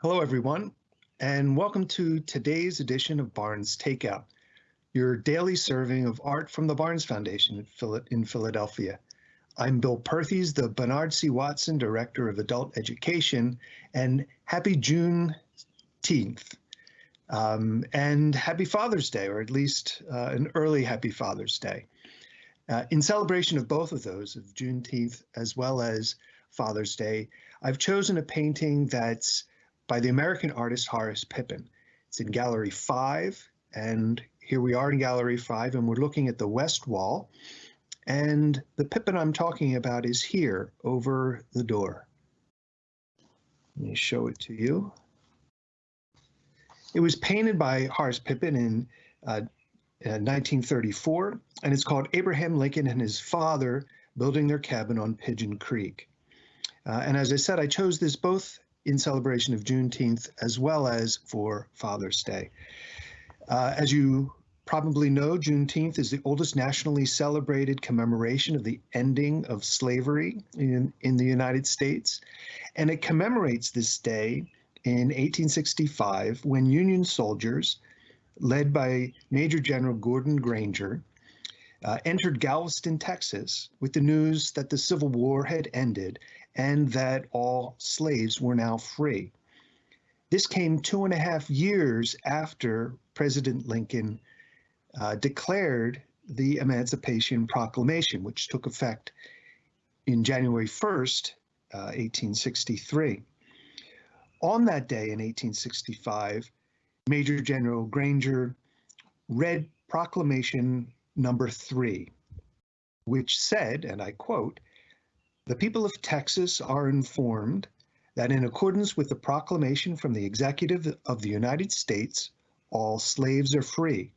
Hello, everyone, and welcome to today's edition of Barnes Takeout, your daily serving of art from the Barnes Foundation in Philadelphia. I'm Bill Perthes, the Bernard C. Watson Director of Adult Education, and happy Juneteenth. Um, and happy Father's Day, or at least uh, an early happy Father's Day. Uh, in celebration of both of those, of Juneteenth as well as Father's Day, I've chosen a painting that's by the American artist Horace Pippin. It's in Gallery 5, and here we are in Gallery 5, and we're looking at the west wall. And the Pippin I'm talking about is here over the door. Let me show it to you. It was painted by Horace Pippin in uh, 1934, uh, and it's called Abraham Lincoln and his father building their cabin on Pigeon Creek. Uh, and as I said, I chose this both in celebration of Juneteenth as well as for Father's Day. Uh, as you probably know, Juneteenth is the oldest nationally celebrated commemoration of the ending of slavery in, in the United States. And it commemorates this day in 1865 when Union soldiers, led by Major General Gordon Granger, uh, entered Galveston, Texas, with the news that the Civil War had ended and that all slaves were now free. This came two and a half years after President Lincoln uh, declared the Emancipation Proclamation, which took effect in January 1st, uh, 1863. On that day in 1865, Major General Granger read Proclamation number three, which said, and I quote, the people of Texas are informed that in accordance with the proclamation from the Executive of the United States, all slaves are free.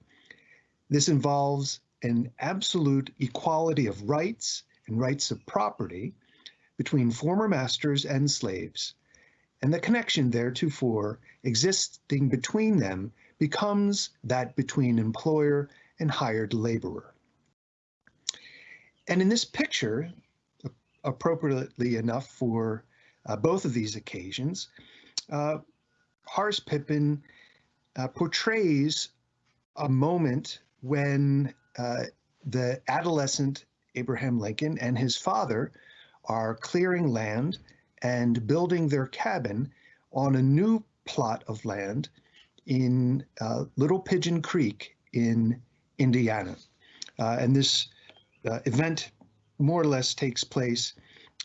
This involves an absolute equality of rights and rights of property between former masters and slaves, and the connection theretofore existing between them becomes that between employer and hired laborer. And in this picture, appropriately enough for uh, both of these occasions, uh, Horace Pippin uh, portrays a moment when uh, the adolescent Abraham Lincoln and his father are clearing land and building their cabin on a new plot of land in uh, Little Pigeon Creek in Indiana. Uh, and this event more or less takes place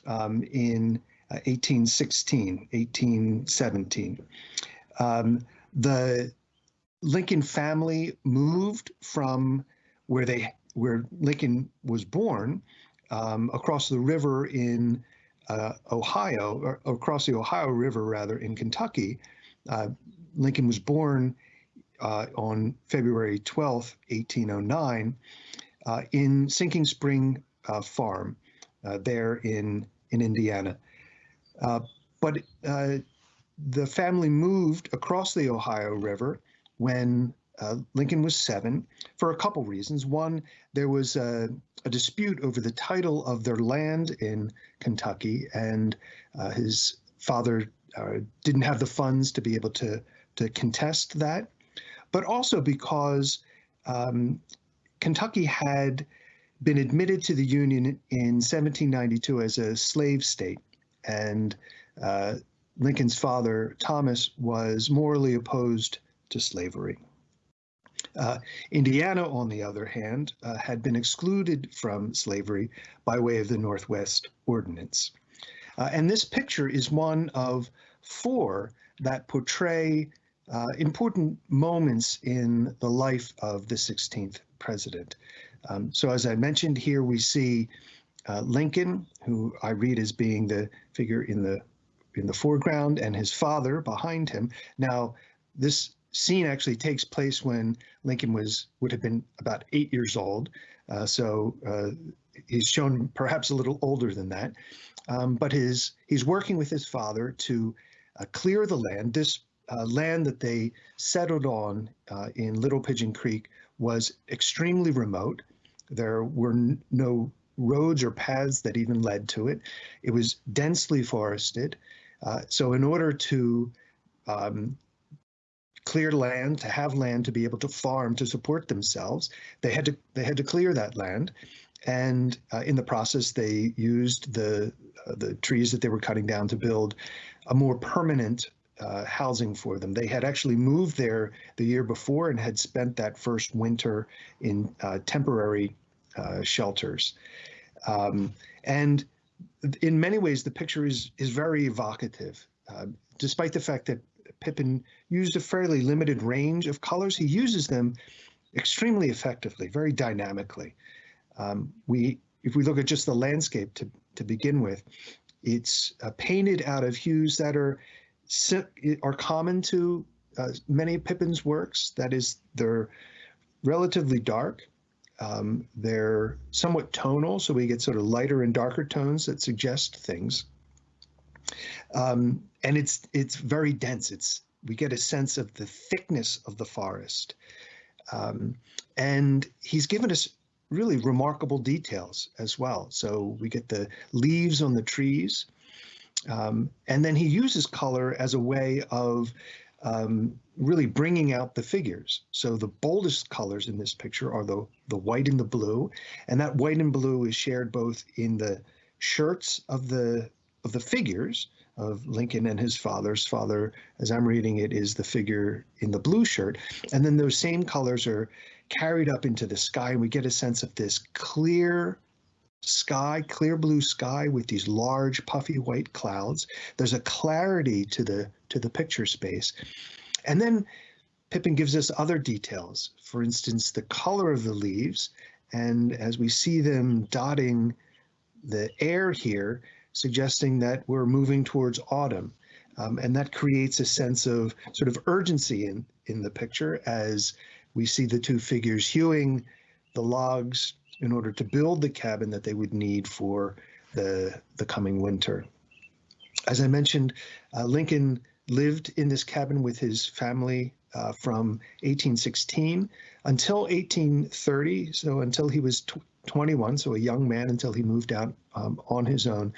um, in 1816, uh, 1817. Um, the Lincoln family moved from where they where Lincoln was born um, across the river in uh, Ohio, or across the Ohio River rather in Kentucky. Uh, Lincoln was born uh, on February 12, 1809, uh, in Sinking Spring Farm uh, there in, in Indiana. Uh, but the family moved across the Ohio River when uh, Lincoln was seven for a couple reasons. One, there was a, a, dispute over the title of their land in Kentucky, and uh, his father uh, didn't have the funds to be able to, to contest that but also because um, Kentucky had been admitted to the Union in 1792 as a slave state, and uh, Lincoln's father, Thomas, was morally opposed to slavery. Uh, Indiana, on the other hand, uh, had been excluded from slavery by way of the Northwest Ordinance. Uh, and this picture is one of four that portray uh, important moments in the life of the 16th president. Um, so as I mentioned here, we see uh, Lincoln, who I read as being the figure in the in the foreground, and his father behind him. Now, this scene actually takes place when Lincoln was would have been about eight years old. Uh, so uh, he's shown perhaps a little older than that. Um, but his he's working with his father to uh, clear the land. This uh, land that they settled on uh, in Little Pigeon Creek was extremely remote. There were no roads or paths that even led to it. It was densely forested. Uh, so in order to um, clear land to have land to be able to farm to support themselves. They had to they had to clear that land, and uh, in the process they used the uh, the trees that they were cutting down to build a more permanent uh, housing for them. They had actually moved there the year before and had spent that first winter in uh, temporary uh, shelters. Um, and in many ways, the picture is is very evocative, uh, despite the fact that Pippin used a fairly limited range of colors. He uses them extremely effectively, very dynamically. Um, we, if we look at just the landscape to, to begin with, it's uh, painted out of hues that are are common to uh, many of Pippin's works. That is, they're relatively dark. Um, they're somewhat tonal, so we get sort of lighter and darker tones that suggest things. Um, and it's it's very dense. It's we get a sense of the thickness of the forest, um, and he's given us really remarkable details as well. So we get the leaves on the trees, um, and then he uses color as a way of um, really bringing out the figures. So the boldest colors in this picture are the, the white and the blue, and that white and blue is shared both in the shirts of the of the figures, of Lincoln and his father's father, as I'm reading it, is the figure in the blue shirt. And then those same colors are carried up into the sky, and we get a sense of this clear sky, clear blue sky with these large puffy white clouds. There's a clarity to the to the picture space. And then Pippin gives us other details. For instance, the color of the leaves. And as we see them dotting the air here, suggesting that we're moving towards autumn. Um, and that creates a sense of sort of urgency in, in the picture as we see the two figures hewing the logs in order to build the cabin that they would need for the, the coming winter. As I mentioned, uh, Lincoln lived in this cabin with his family uh, from 1816 until 1830, so until he was 21, so a young man until he moved out um, on his own.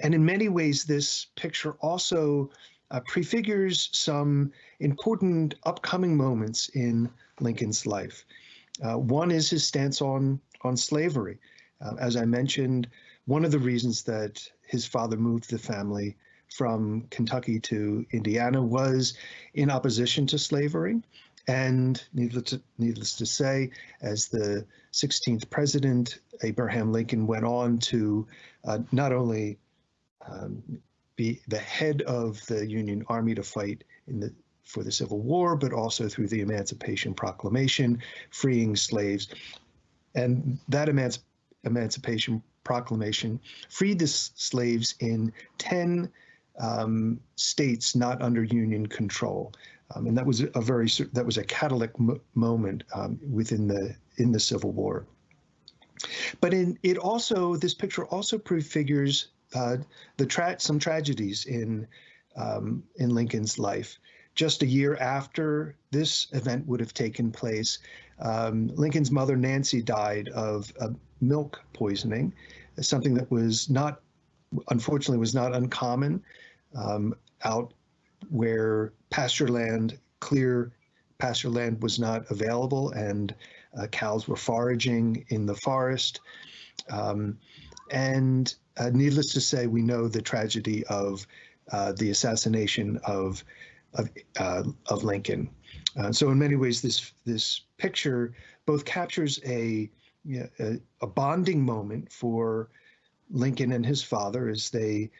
And in many ways, this picture also uh, prefigures some important upcoming moments in Lincoln's life. Uh, one is his stance on, on slavery. Uh, as I mentioned, one of the reasons that his father moved the family from Kentucky to Indiana was in opposition to slavery. And needless to, needless to say, as the 16th president, Abraham Lincoln went on to uh, not only um, be the head of the Union Army to fight in the for the Civil War, but also through the Emancipation Proclamation, freeing slaves. And that emanci Emancipation Proclamation freed the slaves in 10 um, states not under Union control. Um, and that was a very that was a catalytic moment um, within the in the Civil War. But in it also this picture also prefigures uh, the tra some tragedies in um, in Lincoln's life. Just a year after this event would have taken place, um, Lincoln's mother Nancy died of milk poisoning, something that was not unfortunately was not uncommon um, out where pasture land, clear pasture land was not available and uh, cows were foraging in the forest. Um, and uh, needless to say, we know the tragedy of uh, the assassination of of, uh, of Lincoln. Uh, so in many ways, this this picture both captures a, you know, a, a bonding moment for Lincoln and his father as they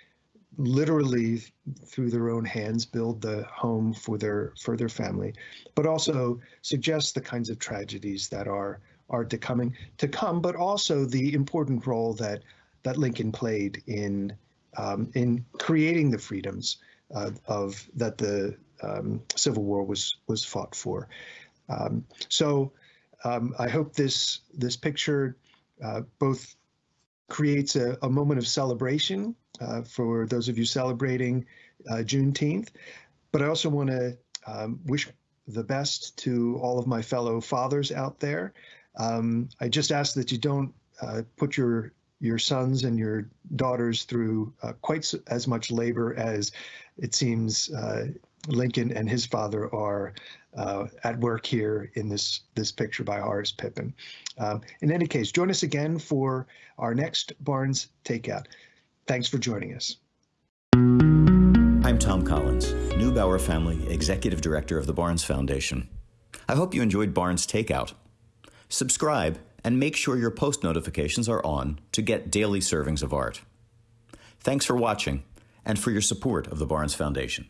literally through their own hands build the home for their for their family, but also suggests the kinds of tragedies that are are to coming to come, but also the important role that that Lincoln played in um, in creating the freedoms uh, of that the um, Civil War was was fought for. Um, so um, I hope this this picture uh, both creates a, a moment of celebration uh, for those of you celebrating uh, Juneteenth. But I also want to um, wish the best to all of my fellow fathers out there. Um, I just ask that you don't uh, put your your sons and your daughters through uh, quite as much labor as it seems uh, Lincoln and his father are uh, at work here in this this picture by Horace Pippin. Um, in any case, join us again for our next Barnes Takeout. Thanks for joining us. I'm Thom Collins, Neubauer Family Executive Director of the Barnes Foundation. I hope you enjoyed Barnes Takeout. Subscribe and make sure your post notifications are on to get daily servings of art. Thanks for watching and for your support of the Barnes Foundation.